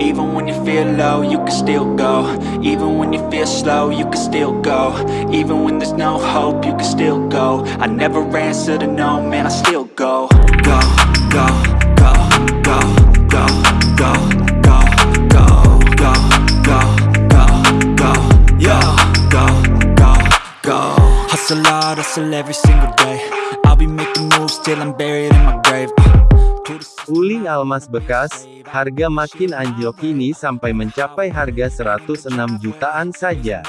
Even when you feel low, you can still go Even when you feel slow, you can still go Even when there's no hope, you can still go I never answer to no, man, I still go Go, go, go, go, go, go, go, go, go, go, go, go, go, go, Hustle hard, hustle every single day I'll be making moves till I'm buried in my grave uh, Uling almas bekas, harga makin anjlok ini sampai mencapai harga 106 jutaan saja.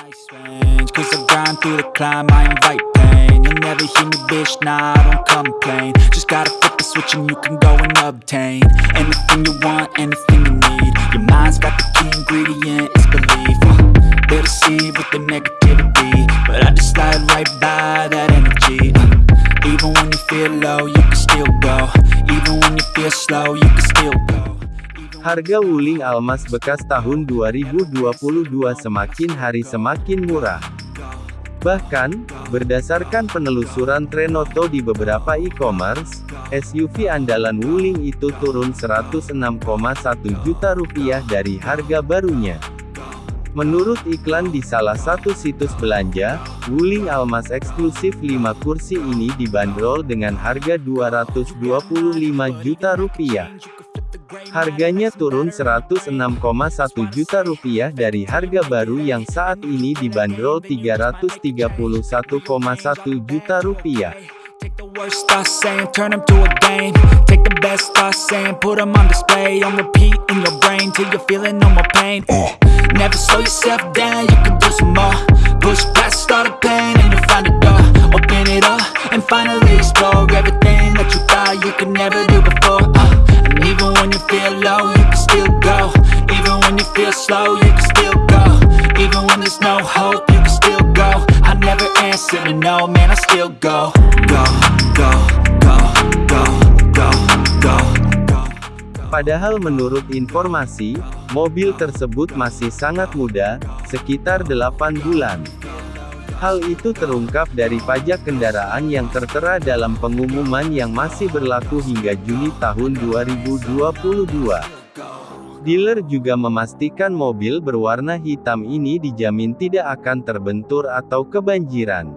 Slow, you can still go Harga wuling almas bekas tahun 2022 semakin hari semakin murah. Bahkan, berdasarkan penelusuran Trenoto di beberapa e-commerce, SUV andalan wuling itu turun 106,1 juta rupiah dari harga barunya. Menurut iklan di salah satu situs belanja, wuling almas eksklusif 5 kursi ini dibanderol dengan harga 225 juta rupiah. Harganya turun 106,1 juta rupiah dari harga baru yang saat ini dibanderol 331,1 juta rupiah. Take the worst thoughts saying, turn them to a game. Take the best thoughts saying, put them on display. On repeat in your brain, till you're feeling no more pain. Never slow yourself down, you can do some more. Push past all the pain and you'll find a door. Open it up, and finally explore Everything that you thought you could never do before. Uh, And even when you feel low, you can still go. Even when you feel slow, answer no, man, I still Go, go, go, go, go, go, go Padahal menurut informasi, mobil tersebut masih sangat muda, sekitar 8 bulan. Hal itu terungkap dari pajak kendaraan yang tertera dalam pengumuman yang masih berlaku hingga Juni tahun 2022. Dealer juga memastikan mobil berwarna hitam ini dijamin tidak akan terbentur atau kebanjiran.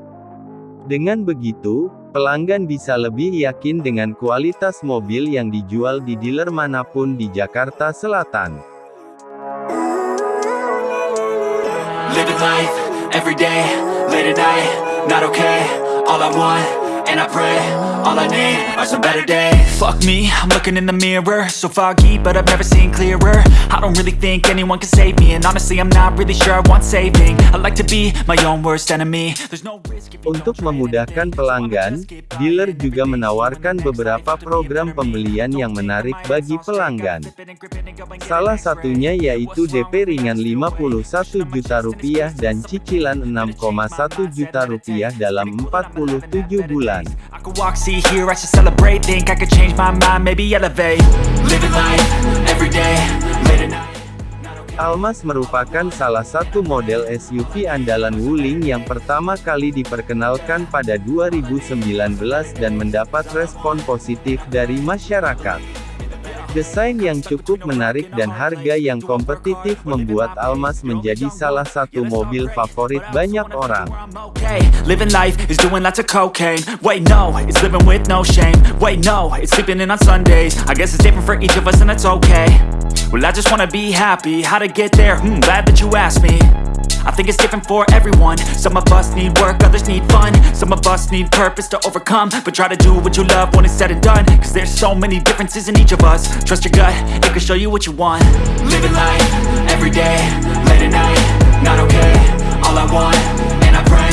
Dengan begitu, pelanggan bisa lebih yakin dengan kualitas mobil yang dijual di dealer mana pun di Jakarta Selatan. All I I I need are some better days. Fuck me, I'm looking in the mirror. So foggy, but I've never seen clearer. I don't really think anyone can save me And honestly, I'm not really sure I want saving. I like to be my own worst enemy. There's no risk if you Untuk memudahkan pelanggan, dealer juga menawarkan beberapa program pembelian yang menarik bagi pelanggan. Salah satunya yaitu DP ringan 51 juta rupiah dan cicilan 6,1 juta rupiah dalam 47 bulan. Hear, I should celebrate. Think I could change my mind, maybe elevate. Living life, every day, late at night. Almas merupakan salah satu model SUV andalan Wuling yang pertama kali diperkenalkan pada 2019 dan mendapat respon positif dari masyarakat. Desain yang cukup menarik dan harga yang kompetitif membuat Almas menjadi salah satu mobil favorit banyak orang. I think it's different for everyone. Some of us need work, others need fun. Some of us need purpose to overcome. But try to do what you love when it's said and done. Cause there's so many differences in each of us. Trust your gut, it can show you what you want. Living life, every day, late at night, not okay. All I want, and I pray,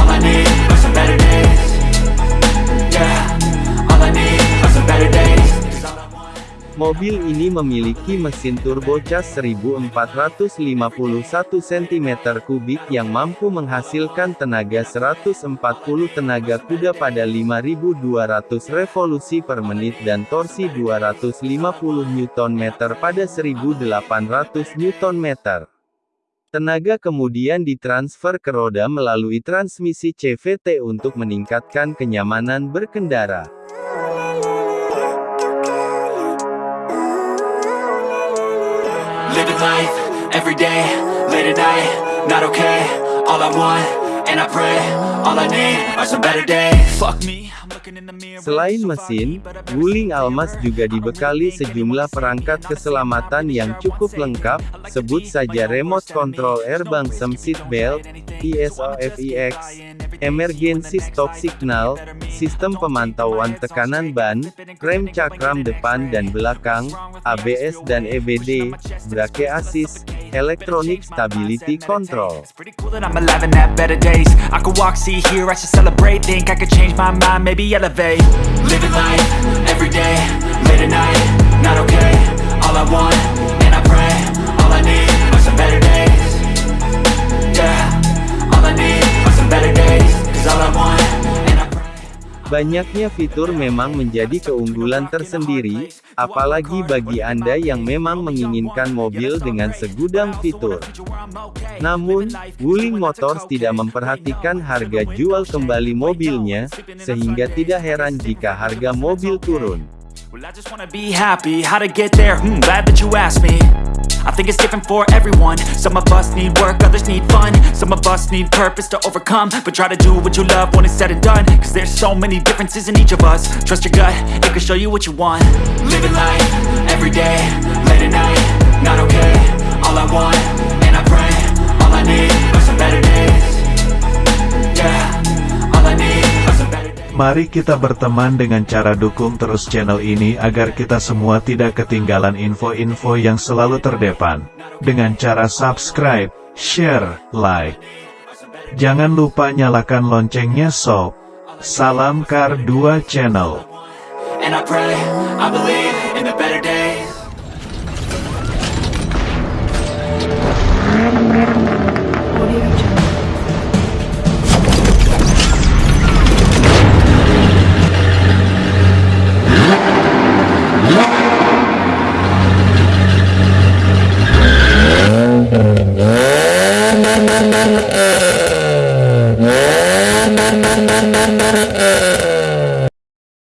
all I need are some better days. Yeah, Mobil ini memiliki mesin turbocas 1451 cm3 yang mampu menghasilkan tenaga 140 tenaga kuda pada 5200 revolusi per menit dan torsi 250 Nm pada 1800 Nm. Tenaga kemudian ditransfer ke roda melalui transmisi CVT untuk meningkatkan kenyamanan berkendara. Living life, every day, late at night, not okay All I want, and I pray, all I need are some better days. Fuck me, I'm looking in the mirror Selain mesin, Wuling Almas juga dibekali sejumlah perangkat keselamatan yang cukup lengkap, sebut saja remote control airbag seat belt, ESOFIX, emergency stop signal, sistem pemantauan tekanan ban, rem cakram depan dan belakang, ABS dan EBD, brake assist, electronic stability control. It's pretty cool that I'm alive and have better days. I could walk, see, hear, I should celebrate. Think I could change my mind, maybe elevate. Living life, every day, late at night, not okay. All I want, and I pray, all I need are some better days Banyaknya fitur memang menjadi keunggulan tersendiri, apalagi bagi Anda yang memang menginginkan mobil dengan segudang fitur. Namun, Wuling Motors tidak memperhatikan harga jual kembali mobilnya, sehingga tidak heran jika harga mobil turun. I think it's different for everyone. Some of us need work, others need fun. Some of us need purpose to overcome. But try to do what you love when it's said and done. Cause there's so many differences in each of us. Trust your gut, it can show you what you want. Living life, every day, late at night, Mari kita berteman dengan cara dukung terus channel ini agar kita semua tidak ketinggalan info-info yang selalu terdepan. Dengan cara subscribe, share, like. Jangan lupa nyalakan loncengnya sob. Salam Kar 2 Channel.